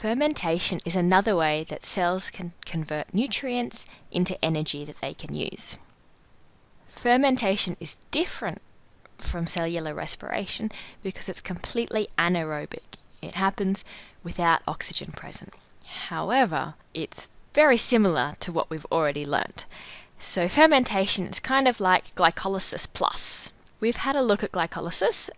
Fermentation is another way that cells can convert nutrients into energy that they can use. Fermentation is different from cellular respiration because it's completely anaerobic. It happens without oxygen present. However, it's very similar to what we've already learnt. So fermentation is kind of like glycolysis plus. We've had a look at glycolysis.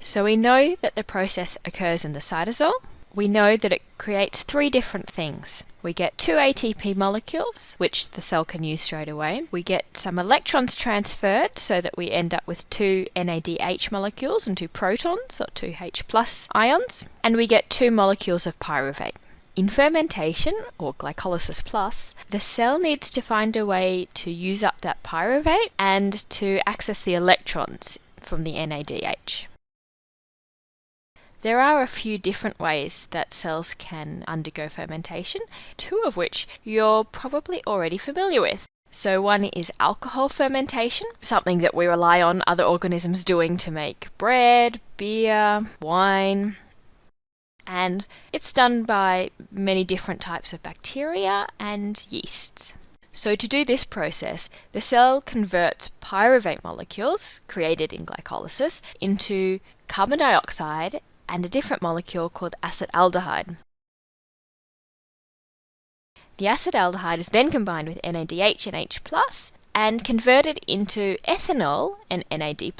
So we know that the process occurs in the cytosol. We know that it creates three different things. We get two ATP molecules, which the cell can use straight away. We get some electrons transferred so that we end up with two NADH molecules and two protons, or two H plus ions. And we get two molecules of pyruvate. In fermentation, or glycolysis plus, the cell needs to find a way to use up that pyruvate and to access the electrons from the NADH. There are a few different ways that cells can undergo fermentation, two of which you're probably already familiar with. So one is alcohol fermentation, something that we rely on other organisms doing to make bread, beer, wine, and it's done by many different types of bacteria and yeasts. So to do this process, the cell converts pyruvate molecules created in glycolysis into carbon dioxide and a different molecule called acetaldehyde. The acetaldehyde is then combined with NADH and H+, and converted into ethanol and NAD+.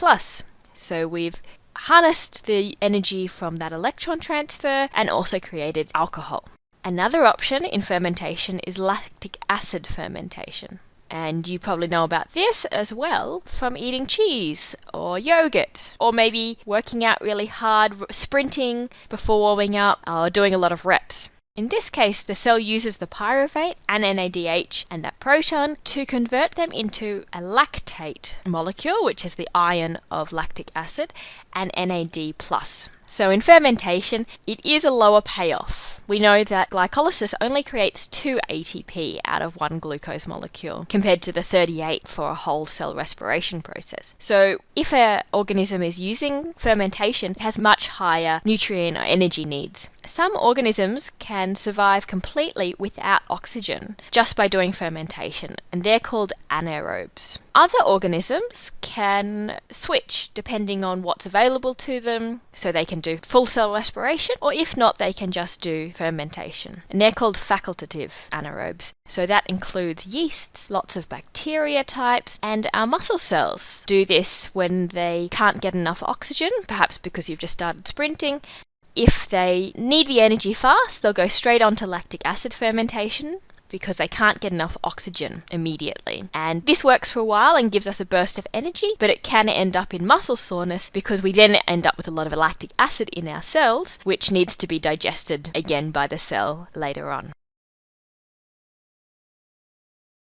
So we've harnessed the energy from that electron transfer and also created alcohol. Another option in fermentation is lactic acid fermentation. And you probably know about this as well from eating cheese or yogurt, or maybe working out really hard, sprinting before warming up, or doing a lot of reps. In this case, the cell uses the pyruvate and NADH and that proton to convert them into a lactate molecule, which is the ion of lactic acid, and NAD+. So in fermentation, it is a lower payoff. We know that glycolysis only creates 2 ATP out of one glucose molecule, compared to the 38 for a whole cell respiration process. So if an organism is using fermentation, it has much higher nutrient or energy needs. Some organisms can survive completely without oxygen just by doing fermentation, and they're called anaerobes. Other organisms can switch depending on what's available to them, so they can do full cell respiration, or if not, they can just do fermentation. And they're called facultative anaerobes. So that includes yeasts, lots of bacteria types, and our muscle cells do this when they can't get enough oxygen, perhaps because you've just started sprinting, if they need the energy fast, they'll go straight on to lactic acid fermentation because they can't get enough oxygen immediately. And this works for a while and gives us a burst of energy, but it can end up in muscle soreness because we then end up with a lot of lactic acid in our cells, which needs to be digested again by the cell later on.